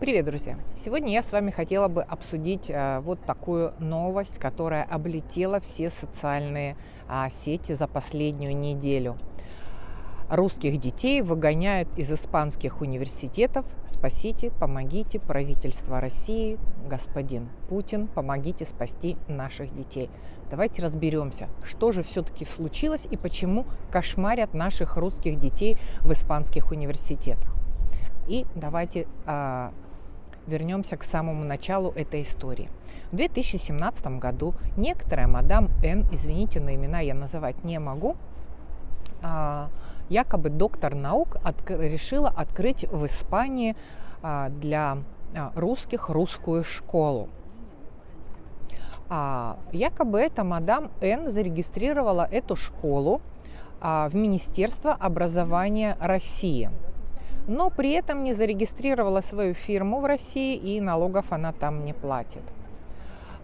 Привет, друзья! Сегодня я с вами хотела бы обсудить а, вот такую новость, которая облетела все социальные а, сети за последнюю неделю. Русских детей выгоняют из испанских университетов. Спасите, помогите, правительство России, господин Путин, помогите спасти наших детей. Давайте разберемся, что же все-таки случилось и почему кошмарят наших русских детей в испанских университетах. И давайте а, вернемся к самому началу этой истории. В 2017 году некоторая мадам Н, извините, но имена я называть не могу, а, якобы доктор наук от, решила открыть в Испании а, для а, русских русскую школу. Якобы эта мадам Н зарегистрировала эту школу в Министерство образования России – но при этом не зарегистрировала свою фирму в России и налогов она там не платит.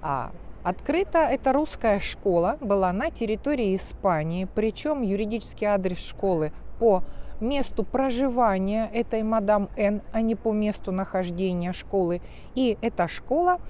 А Открыта эта русская школа была на территории Испании, причем юридический адрес школы по месту проживания этой мадам Н, а не по месту нахождения школы. И эта школа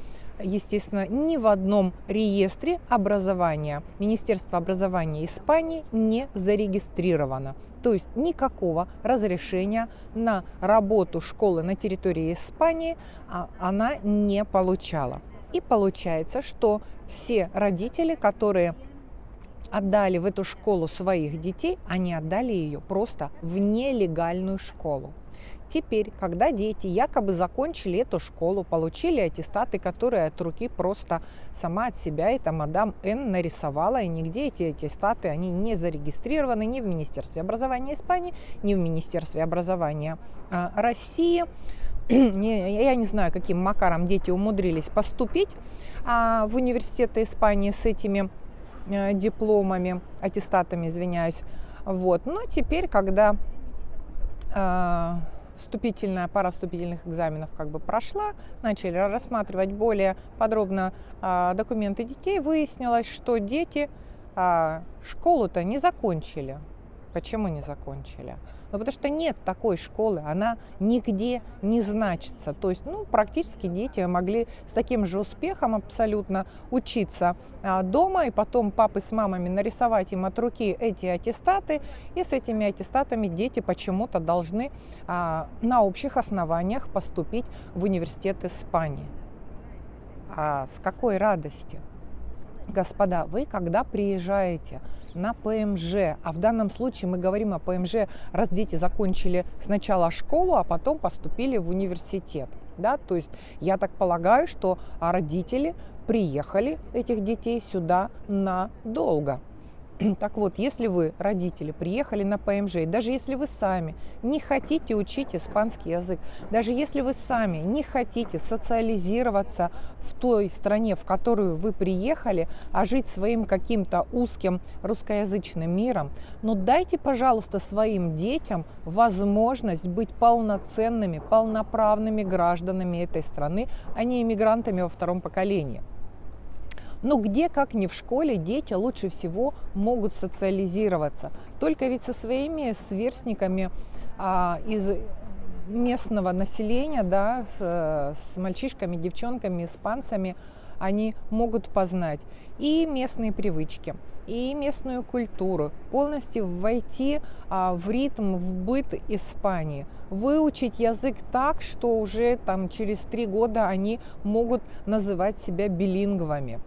естественно, ни в одном реестре образования Министерства образования Испании не зарегистрировано. То есть никакого разрешения на работу школы на территории Испании а, она не получала. И получается, что все родители, которые отдали в эту школу своих детей, они отдали ее просто в нелегальную школу. Теперь, когда дети якобы закончили эту школу, получили аттестаты, которые от руки просто сама от себя эта мадам Н нарисовала, и нигде эти аттестаты, они не зарегистрированы ни в Министерстве образования Испании, ни в Министерстве образования а, России. я не знаю, каким макаром дети умудрились поступить а, в университеты Испании с этими а, дипломами, аттестатами, извиняюсь. Вот. Но теперь, когда а, вступительная пара вступительных экзаменов как бы прошла, начали рассматривать более подробно а, документы детей, выяснилось, что дети а, школу-то не закончили. Почему не закончили? Ну, потому что нет такой школы, она нигде не значится. То есть, ну, практически дети могли с таким же успехом абсолютно учиться а, дома, и потом папы с мамами нарисовать им от руки эти аттестаты, и с этими аттестатами дети почему-то должны а, на общих основаниях поступить в университет Испании. А с какой радости? Господа, вы когда приезжаете на ПМЖ, а в данном случае мы говорим о ПМЖ, раз дети закончили сначала школу, а потом поступили в университет. Да? То есть я так полагаю, что родители приехали этих детей сюда надолго. Так вот, если вы, родители, приехали на ПМЖ, даже если вы сами не хотите учить испанский язык, даже если вы сами не хотите социализироваться в той стране, в которую вы приехали, а жить своим каким-то узким русскоязычным миром, но дайте, пожалуйста, своим детям возможность быть полноценными, полноправными гражданами этой страны, а не иммигрантами во втором поколении. Но где, как не в школе, дети лучше всего могут социализироваться. Только ведь со своими сверстниками а, из местного населения, да, с, с мальчишками, девчонками, испанцами, они могут познать и местные привычки, и местную культуру, полностью войти а, в ритм, в быт Испании, выучить язык так, что уже там через три года они могут называть себя билингвами.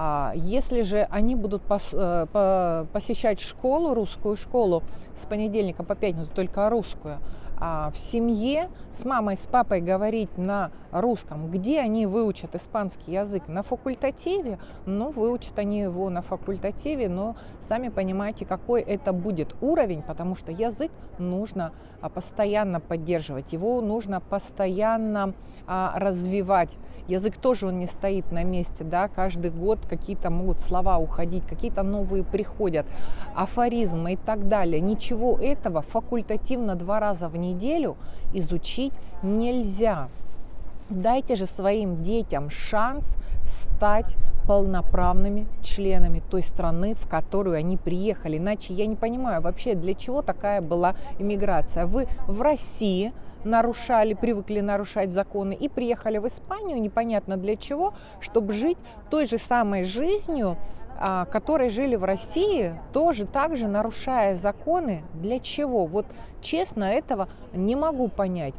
А если же они будут э, посещать школу, русскую школу с понедельника по пятницу, только русскую, в семье с мамой, с папой говорить на русском, где они выучат испанский язык? На факультативе? Ну, выучат они его на факультативе, но сами понимаете, какой это будет уровень, потому что язык нужно а, постоянно поддерживать, его нужно постоянно а, развивать. Язык тоже он не стоит на месте, да, каждый год какие-то могут слова уходить, какие-то новые приходят, афоризмы и так далее. Ничего этого факультативно два раза в неделю неделю изучить нельзя. Дайте же своим детям шанс стать полноправными членами той страны, в которую они приехали. Иначе я не понимаю вообще, для чего такая была иммиграция. Вы в России нарушали, привыкли нарушать законы и приехали в Испанию непонятно для чего, чтобы жить той же самой жизнью, которые жили в России, тоже так же нарушая законы. Для чего? Вот честно этого не могу понять.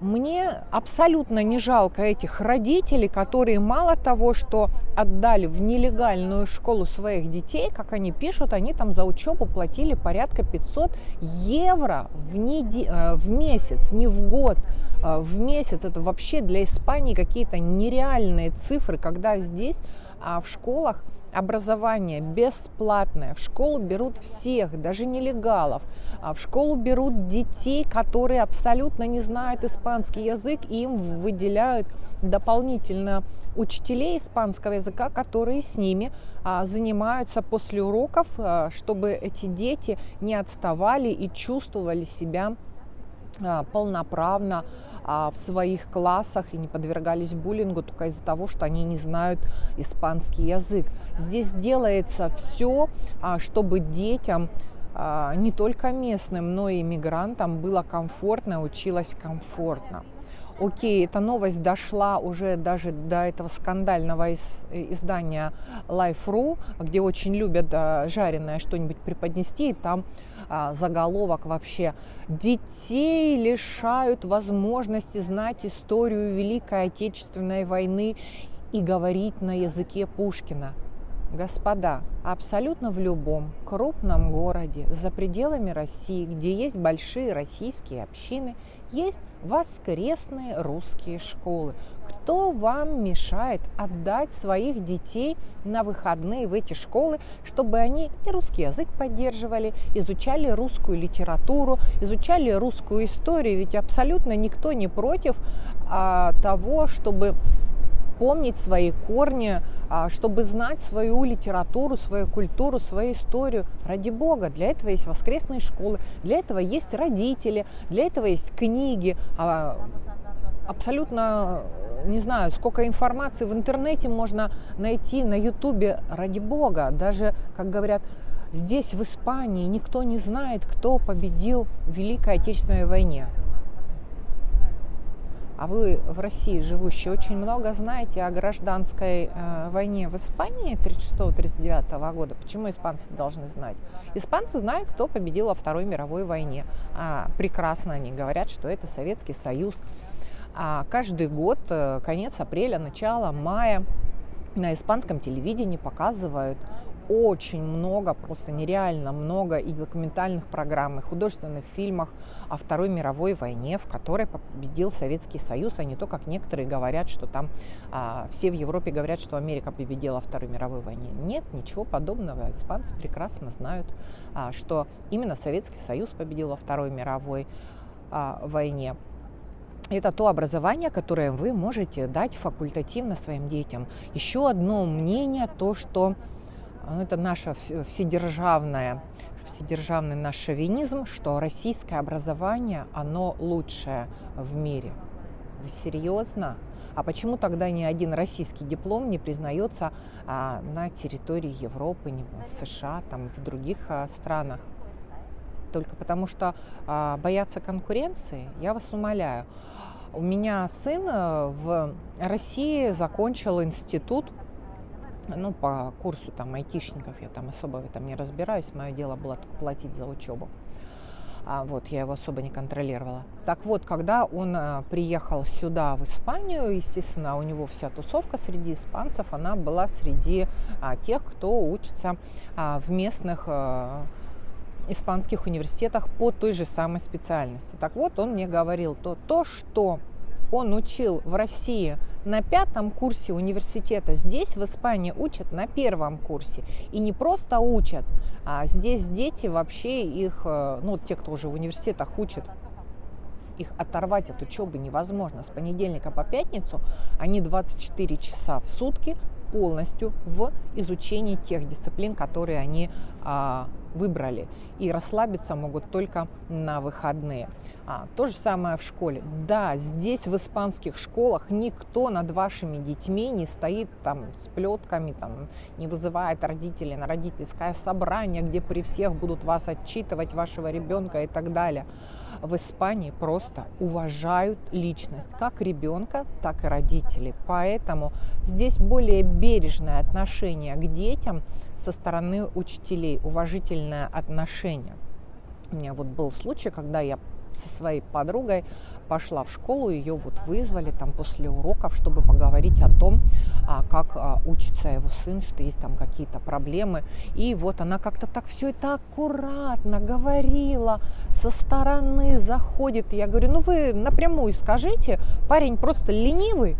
Мне абсолютно не жалко этих родителей, которые мало того, что отдали в нелегальную школу своих детей, как они пишут, они там за учебу платили порядка 500 евро в, неде... Э, в месяц, не в год, э, в месяц. Это вообще для Испании какие-то нереальные цифры, когда здесь а, в школах образование бесплатное. В школу берут всех, даже нелегалов. А в школу берут детей, которые абсолютно не знают испанский язык, и им выделяют дополнительно учителей испанского языка, которые с ними а, занимаются после уроков, а, чтобы эти дети не отставали и чувствовали себя а, полноправно а, в своих классах и не подвергались буллингу только из-за того, что они не знают испанский язык. Здесь делается все, а, чтобы детям а, не только местным, но и иммигрантам было комфортно, училось комфортно. Окей, эта новость дошла уже даже до этого скандального из, издания Life.ru, где очень любят жареное что-нибудь преподнести, и там а, заголовок вообще. Детей лишают возможности знать историю Великой Отечественной войны и говорить на языке Пушкина. Господа, абсолютно в любом крупном городе за пределами России, где есть большие российские общины, есть воскресные русские школы. Кто вам мешает отдать своих детей на выходные в эти школы, чтобы они и русский язык поддерживали, изучали русскую литературу, изучали русскую историю? Ведь абсолютно никто не против а, того, чтобы помнить свои корни, чтобы знать свою литературу, свою культуру, свою историю. Ради Бога, для этого есть воскресные школы, для этого есть родители, для этого есть книги. А, абсолютно не знаю, сколько информации в интернете можно найти на ютубе, ради бога. Даже, как говорят, здесь, в Испании, никто не знает, кто победил в Великой Отечественной войне. А вы в России живущие очень много знаете о гражданской э, войне в Испании 36-39 года. Почему испанцы должны знать? Испанцы знают, кто победил во Второй мировой войне. А, прекрасно они говорят, что это Советский Союз. А каждый год, э, конец апреля, начало мая, на испанском телевидении показывают очень много, просто нереально много и документальных программ, и художественных фильмах о Второй мировой войне, в которой победил Советский Союз, а не то, как некоторые говорят, что там а, все в Европе говорят, что Америка победила Второй мировой войне. Нет, ничего подобного. Испанцы прекрасно знают, а, что именно Советский Союз победил во Второй мировой а, войне это то образование, которое вы можете дать факультативно своим детям. Еще одно мнение, то, что это наше вседержавное, вседержавный наш шовинизм, что российское образование, оно лучшее в мире. Вы серьезно? А почему тогда ни один российский диплом не признается а, на территории Европы, не, в США, там, в других а, странах? Только потому что а, боятся конкуренции, я вас умоляю. У меня сын э, в России закончил институт, ну, по курсу там айтишников, я там особо в этом не разбираюсь, мое дело было только платить за учебу. А вот я его особо не контролировала. Так вот, когда он а, приехал сюда, в Испанию, естественно, у него вся тусовка среди испанцев, она была среди а, тех, кто учится а, в местных а, испанских университетах по той же самой специальности. Так вот, он мне говорил, то, то что он учил в России на пятом курсе университета, здесь в Испании учат на первом курсе. И не просто учат, а здесь дети вообще их, э, ну, те, кто уже в университетах учат, их оторвать от учебы невозможно. С понедельника по пятницу они 24 часа в сутки полностью в изучении тех дисциплин, которые они а, выбрали. И расслабиться могут только на выходные. А, то же самое в школе. Да, здесь в испанских школах никто над вашими детьми не стоит там с плетками, там, не вызывает родителей на родительское собрание, где при всех будут вас отчитывать, вашего ребенка и так далее. В Испании просто уважают личность как ребенка, так и родителей. Поэтому здесь более бережное отношение к детям со стороны учителей, уважительное отношение. У меня вот был случай, когда я со своей подругой пошла в школу, ее вот вызвали там после уроков, чтобы поговорить о том, а, как а, учится его сын, что есть там какие-то проблемы. И вот она как-то так все это аккуратно говорила, со стороны заходит. Я говорю, ну вы напрямую скажите, парень просто ленивый.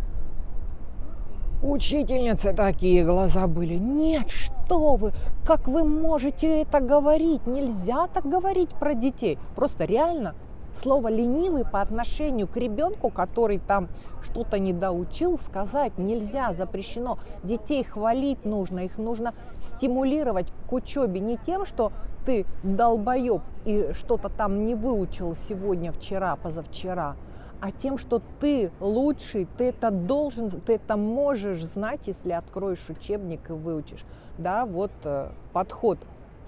Учительницы такие глаза были. Нет, что вы, как вы можете это говорить? Нельзя так говорить про детей. Просто реально слово ленивый по отношению к ребенку, который там что-то не доучил, сказать нельзя, запрещено. Детей хвалить нужно, их нужно стимулировать к учебе не тем, что ты долбоеб и что-то там не выучил сегодня, вчера, позавчера, а тем, что ты лучший, ты это должен, ты это можешь знать, если откроешь учебник и выучишь. Да, вот э, подход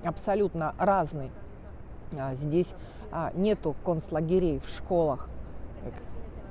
абсолютно разный. А здесь нету концлагерей в школах.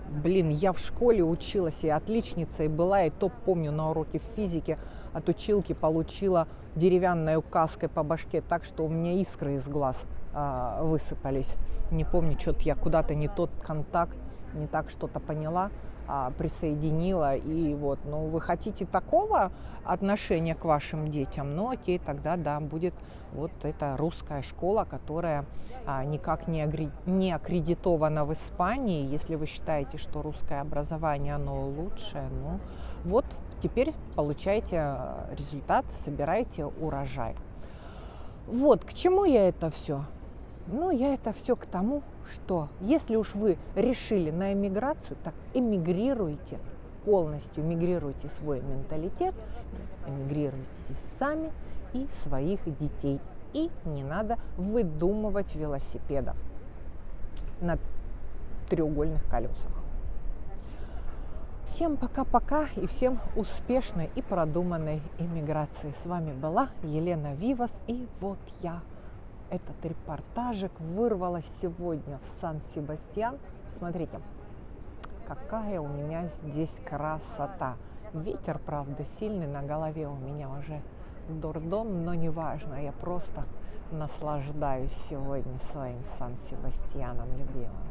Блин, я в школе училась и отличницей была, и то помню на уроке физики от училки получила деревянной указкой по башке так, что у меня искры из глаз а, высыпались. Не помню, что-то я куда-то не тот контакт, не так что-то поняла а, присоединила. И вот, ну, вы хотите такого отношения к вашим детям, ну, окей, тогда, да, будет вот эта русская школа, которая а, никак не, агри... не аккредитована в Испании. Если вы считаете, что русское образование, оно лучшее, ну, вот теперь получаете а, результат, собираете урожай. Вот, к чему я это все? Ну, я это все к тому, что если уж вы решили на эмиграцию, так эмигрируйте полностью, эмигрируйте свой менталитет, эмигрируйте сами и своих детей. И не надо выдумывать велосипедов на треугольных колесах. Всем пока-пока и всем успешной и продуманной иммиграции. С вами была Елена Вивас и вот я этот репортажик вырвалась сегодня в Сан-Себастьян. Смотрите, какая у меня здесь красота. Ветер, правда, сильный, на голове у меня уже дурдом, но неважно, я просто наслаждаюсь сегодня своим Сан-Себастьяном любимым.